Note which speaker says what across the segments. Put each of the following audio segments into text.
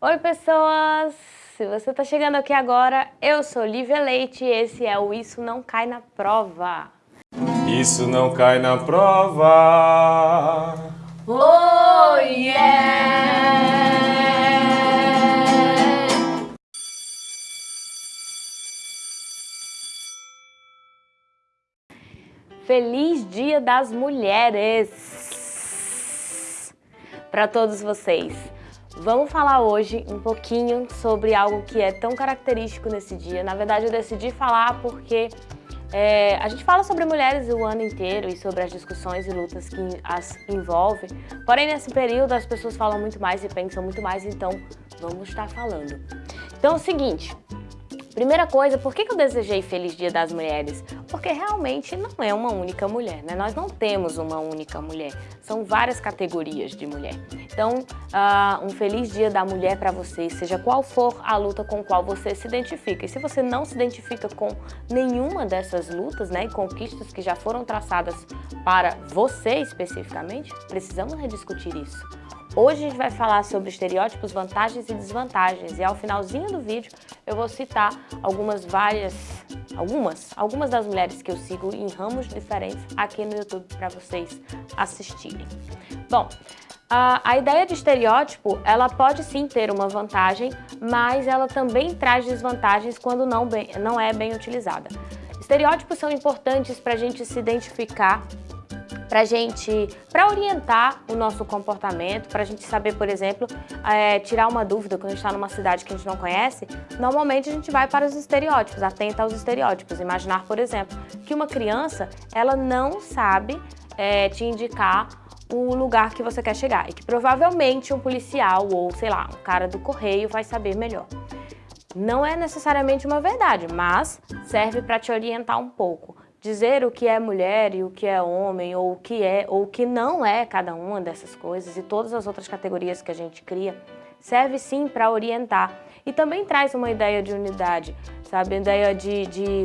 Speaker 1: Oi pessoas! Se você está chegando aqui agora, eu sou Lívia Leite e esse é o Isso Não Cai na Prova.
Speaker 2: Isso não cai na prova.
Speaker 1: Oh yeah! Feliz Dia das Mulheres para todos vocês. Vamos falar hoje um pouquinho sobre algo que é tão característico nesse dia. Na verdade, eu decidi falar porque é, a gente fala sobre mulheres o ano inteiro e sobre as discussões e lutas que as envolvem. Porém, nesse período, as pessoas falam muito mais e pensam muito mais, então vamos estar falando. Então é o seguinte, Primeira coisa, por que eu desejei Feliz Dia das Mulheres? Porque realmente não é uma única mulher, né? Nós não temos uma única mulher, são várias categorias de mulher. Então, uh, um Feliz Dia da Mulher para você, seja qual for a luta com qual você se identifica. E se você não se identifica com nenhuma dessas lutas né, e conquistas que já foram traçadas para você especificamente, precisamos rediscutir isso. Hoje a gente vai falar sobre estereótipos, vantagens e desvantagens e ao finalzinho do vídeo eu vou citar algumas várias, algumas, algumas das mulheres que eu sigo em ramos diferentes aqui no YouTube para vocês assistirem. Bom, a, a, ideia de estereótipo, ela pode sim ter uma vantagem, mas ela também traz desvantagens quando não, bem, não é bem utilizada. Estereótipos são importantes para a gente se identificar para gente, para orientar o nosso comportamento, para a gente saber, por exemplo, é, tirar uma dúvida quando a gente está numa cidade que a gente não conhece, normalmente a gente vai para os estereótipos, atenta aos estereótipos. Imaginar, por exemplo, que uma criança, ela não sabe é, te indicar o lugar que você quer chegar e que provavelmente um policial ou, sei lá, um cara do correio vai saber melhor. Não é necessariamente uma verdade, mas serve para te orientar um pouco dizer o que é mulher e o que é homem, ou o que é ou o que não é cada uma dessas coisas e todas as outras categorias que a gente cria, serve sim para orientar. E também traz uma ideia de unidade, sabe? Ideia de, de,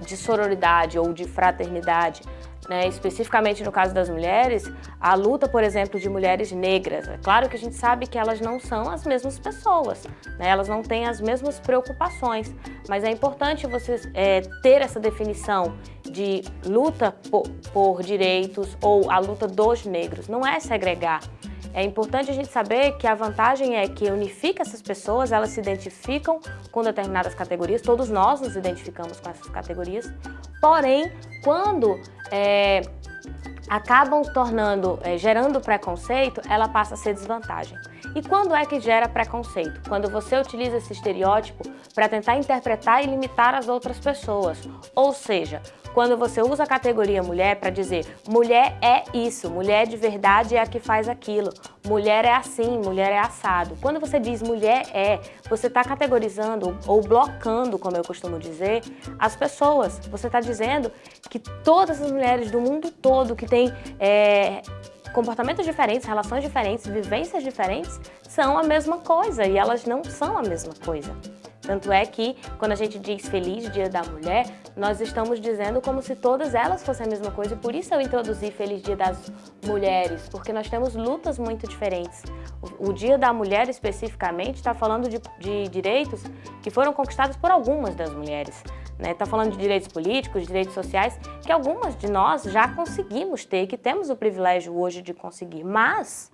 Speaker 1: de sororidade ou de fraternidade. Né? Especificamente no caso das mulheres, a luta, por exemplo, de mulheres negras. É claro que a gente sabe que elas não são as mesmas pessoas, né? elas não têm as mesmas preocupações, mas é importante você é, ter essa definição de luta por, por direitos ou a luta dos negros. Não é segregar, é importante a gente saber que a vantagem é que unifica essas pessoas, elas se identificam com determinadas categorias, todos nós nos identificamos com essas categorias, porém, quando é, acabam tornando, é, gerando preconceito, ela passa a ser desvantagem. E quando é que gera preconceito? Quando você utiliza esse estereótipo para tentar interpretar e limitar as outras pessoas. Ou seja, quando você usa a categoria mulher para dizer mulher é isso, mulher de verdade é a que faz aquilo, mulher é assim, mulher é assado. Quando você diz mulher é, você está categorizando ou blocando, como eu costumo dizer, as pessoas. Você está dizendo que todas as mulheres do mundo todo que têm é, comportamentos diferentes, relações diferentes, vivências diferentes, são a mesma coisa e elas não são a mesma coisa. Tanto é que, quando a gente diz Feliz Dia da Mulher, nós estamos dizendo como se todas elas fossem a mesma coisa e por isso eu introduzi Feliz Dia das Mulheres, porque nós temos lutas muito diferentes. O, Dia da Mulher, especificamente, está falando de, de direitos que foram conquistados por algumas das mulheres. Está né? Tá falando de direitos políticos, direitos sociais, que algumas de nós já conseguimos ter, que temos o privilégio hoje de conseguir, mas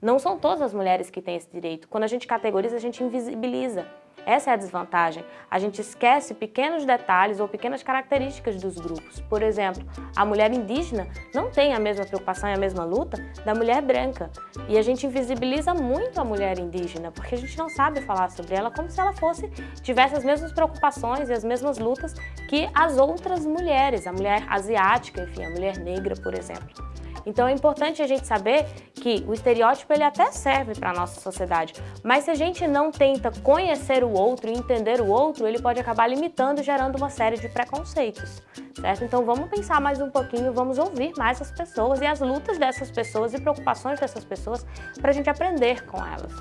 Speaker 1: não são todas as mulheres que têm esse direito. Quando a gente categoriza, a gente invisibiliza. Essa é a desvantagem. A gente esquece pequenos detalhes ou pequenas características dos grupos. Por exemplo, a mulher indígena não tem a mesma preocupação e a mesma luta da mulher branca. E a gente invisibiliza muito a mulher indígena, porque a gente não sabe falar sobre ela como se ela fosse, tivesse as mesmas preocupações e as mesmas lutas que as outras mulheres, a mulher asiática, enfim, a mulher negra, por exemplo. Então é importante a gente saber que o estereótipo ele até serve para a nossa sociedade, mas se a gente não tenta conhecer o outro e entender o outro, ele pode acabar limitando gerando uma série de preconceitos, certo? Então vamos pensar mais um pouquinho, vamos ouvir mais as pessoas e as lutas dessas pessoas e preocupações dessas pessoas para a gente aprender com elas.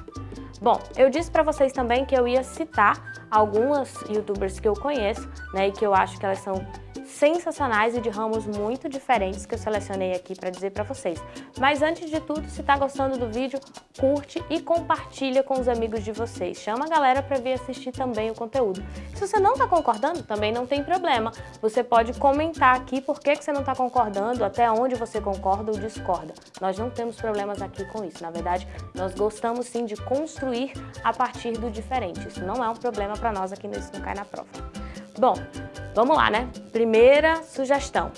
Speaker 1: Bom, eu disse para vocês também que eu ia citar algumas youtubers que eu conheço, né, e que eu acho que elas são sensacionais e de ramos muito diferentes que eu selecionei aqui para dizer para vocês. Mas antes de tudo, se está gostando do vídeo, curte e compartilha com os amigos de vocês. Chama a galera para vir assistir também o conteúdo. Se você não está concordando, também não tem problema. Você pode comentar aqui por que, que você não está concordando, até onde você concorda ou discorda. Nós não temos problemas aqui com isso. Na verdade, nós gostamos sim de construir a partir do diferente. Isso não é um problema para nós aqui no Isso Não Cai Na Prova. Bom, vamos lá, né? Primeira sugestão.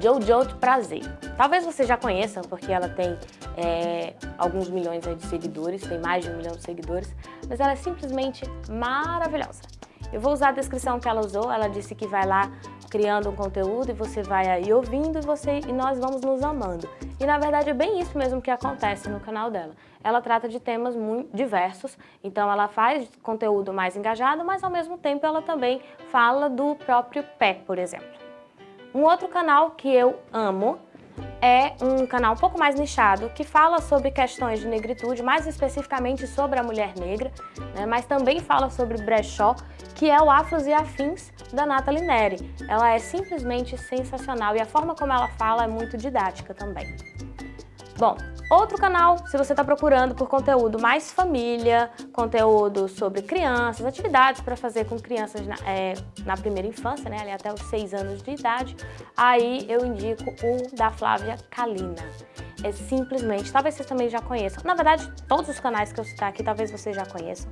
Speaker 1: Jojo de Prazer. Talvez você já conheça, porque ela tem é, alguns milhões de seguidores, tem mais de um milhão de seguidores, mas ela é simplesmente maravilhosa. Eu vou usar a descrição que ela usou, ela disse que vai lá criando um conteúdo e você vai aí ouvindo e, você, e nós vamos nos amando. E na verdade é bem isso mesmo que acontece no canal dela. Ela trata de temas muito diversos, então ela faz conteúdo mais engajado, mas ao mesmo tempo ela também fala do próprio pé, por exemplo. Um outro canal que eu amo é um canal um pouco mais nichado, que fala sobre questões de negritude, mais especificamente sobre a mulher negra, né, mas também fala sobre brechó, que é o Afros e Afins da Nathalie Neri. Ela é simplesmente sensacional e a forma como ela fala é muito didática também. Bom, outro canal, se você está procurando por conteúdo mais família, conteúdo sobre crianças, atividades para fazer com crianças na, é, na, primeira infância, né, ali até os 6 anos de idade, aí eu indico o da Flávia Kalina é simplesmente, talvez vocês também já conheçam, na verdade todos os canais que eu citar aqui talvez vocês já conheçam,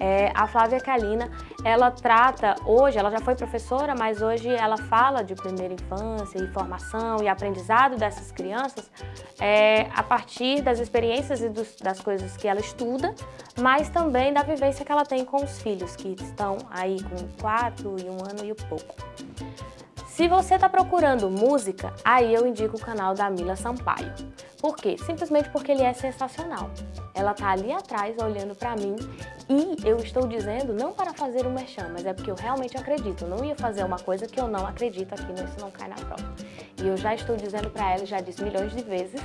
Speaker 1: é, a Flávia Kalina, ela trata, hoje, ela já foi professora, mas hoje ela fala de primeira infância e formação e aprendizado dessas crianças é, a partir das experiências e dos, das coisas que ela estuda, mas também da vivência que ela tem com os filhos, que estão aí com quatro e um ano e pouco. Se você está procurando música, aí eu indico o canal da Mila Sampaio. Por quê? Simplesmente porque ele é sensacional. Ela tá ali atrás olhando para mim e eu estou dizendo não para fazer um merchan, mas é porque eu realmente acredito. Eu não ia fazer uma coisa que eu não acredito aqui Isso Não Cai Na Prova. E eu já estou dizendo para ela, já disse milhões de vezes,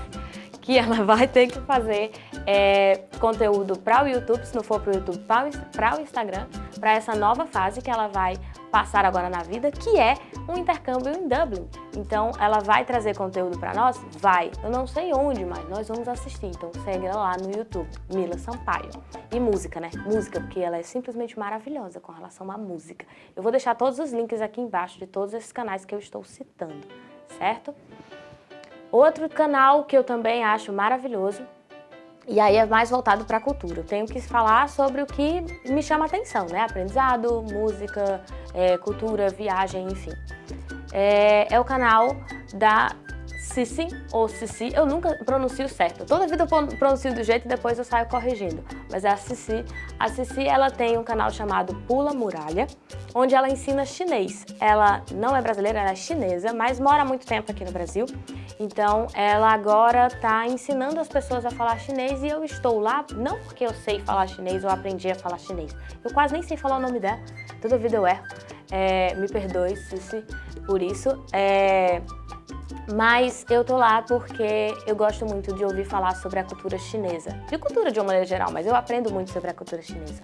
Speaker 1: que ela vai ter que fazer é, conteúdo para o YouTube, se não for para o YouTube, para o Instagram, para essa nova fase que ela vai passar agora na vida, que é um intercâmbio em Dublin. Então, ela vai trazer conteúdo para nós? Vai. Eu não sei onde, mas nós vamos assistir. Então, segue ela lá no YouTube, Mila Sampaio. E música, né? Música, porque ela é simplesmente maravilhosa com relação à música. Eu vou deixar todos os links aqui embaixo de todos esses canais que eu estou citando, certo? Outro canal que eu também acho maravilhoso e aí é mais voltado para a cultura. Eu tenho que falar sobre o que me chama atenção, né? Aprendizado, música, é, cultura, viagem, enfim. É, é o canal da Cici ou Cici, eu nunca pronuncio certo. Toda vida eu pronuncio do jeito e depois eu saio corrigindo. Mas é a Cici. A Cici, ela tem um canal chamado Pula Muralha, onde ela ensina chinês. Ela não é brasileira, ela é chinesa, mas mora há muito tempo aqui no Brasil. Então, ela agora está ensinando as pessoas a falar chinês e eu estou lá, não porque eu sei falar chinês ou aprendi a falar chinês. Eu quase nem sei falar o nome dela, toda vida eu erro. É, me perdoe, Cici, por isso. É, mas eu tô lá porque eu gosto muito de ouvir falar sobre a cultura chinesa. De cultura de uma maneira geral, mas eu aprendo muito sobre a cultura chinesa.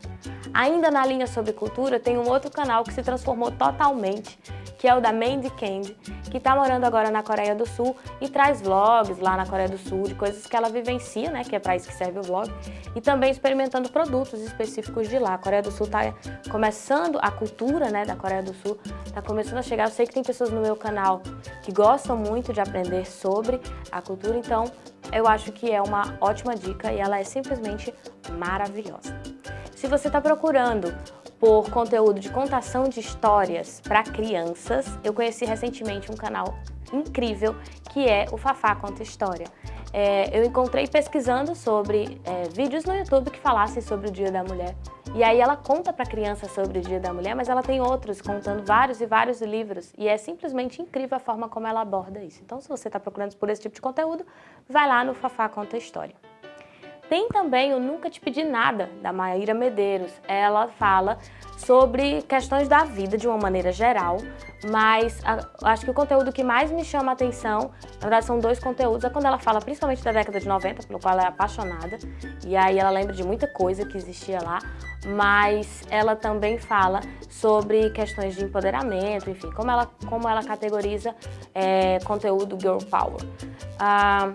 Speaker 1: Ainda na linha sobre cultura, tem um outro canal que se transformou totalmente, que é o da Mandy Candy, que está morando agora na Coreia do Sul e traz vlogs lá na Coreia do Sul de coisas que ela vivencia, né, que é para isso que serve o vlog, e também experimentando produtos específicos de lá. A Coreia do Sul está começando, a cultura né, da Coreia do Sul está começando a chegar. Eu sei que tem pessoas no meu canal que gostam muito de aprender sobre a cultura, então eu acho que é uma ótima dica e ela é simplesmente maravilhosa. Se você está procurando por conteúdo de contação de histórias para crianças, eu conheci recentemente um canal incrível que é o Fafá Conta História. É, eu encontrei pesquisando sobre é, vídeos no YouTube que falassem sobre o Dia da Mulher. E aí ela conta para criança sobre o Dia da Mulher, mas ela tem outros contando vários e vários livros. E é simplesmente incrível a forma como ela aborda isso. Então se você está procurando por esse tipo de conteúdo, vai lá no Fafá Conta História. Tem também o Nunca Te Pedi Nada, da Maíra Medeiros. Ela fala sobre questões da vida de uma maneira geral, mas a, acho que o conteúdo que mais me chama a atenção, na verdade são dois conteúdos, é quando ela fala principalmente da década de 90, pelo qual ela é apaixonada, e aí ela lembra de muita coisa que existia lá, mas ela também fala sobre questões de empoderamento, enfim, como ela, como ela categoriza é, conteúdo Girl Power. Ah,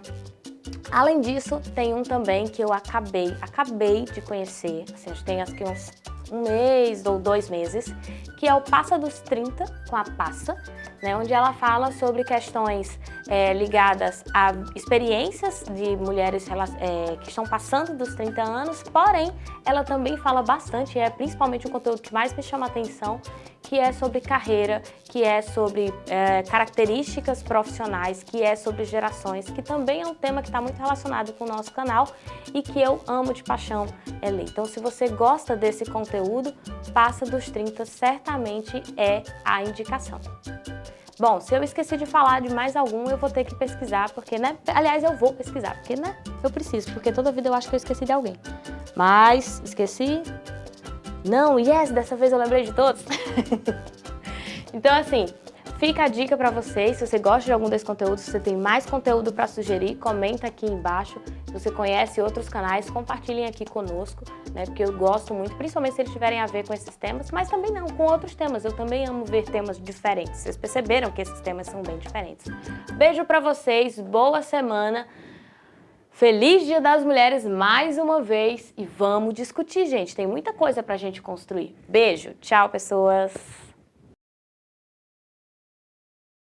Speaker 1: além disso, tem um também que eu acabei, acabei de conhecer, assim, acho que tem que uns um mês ou dois meses, que é o Passa dos 30 com a Passa, né, onde ela fala sobre questões é, ligadas a experiências de mulheres é, que estão passando dos 30 anos, porém, ela também fala bastante, é principalmente o conteúdo que mais me chama a atenção, que é sobre carreira, que é sobre é, características profissionais, que é sobre gerações, que também é um tema que está muito relacionado com o nosso canal e que eu amo de paixão é ler. Então, se você gosta desse conteúdo, Passa dos 30 certamente é a indicação. Bom, se eu esqueci de falar de mais algum, eu vou ter que pesquisar, porque, né? Aliás, eu vou pesquisar, porque, né? Eu preciso, porque toda vida eu acho que eu esqueci de alguém. Mas, esqueci? Não, yes, dessa vez eu lembrei de todos. então, assim, Fica a dica para vocês, se você gosta de algum desses conteúdos, se você tem mais conteúdo para sugerir, comenta aqui embaixo. Se você conhece outros canais, compartilhem aqui conosco, né? Porque eu gosto muito, principalmente se eles tiverem a ver com esses temas, mas também não, com outros temas. Eu também amo ver temas diferentes. Vocês perceberam que esses temas são bem diferentes. Beijo para vocês, boa semana. Feliz Dia das Mulheres mais uma vez e vamos discutir, gente. Tem muita coisa pra gente construir. Beijo, tchau, pessoas!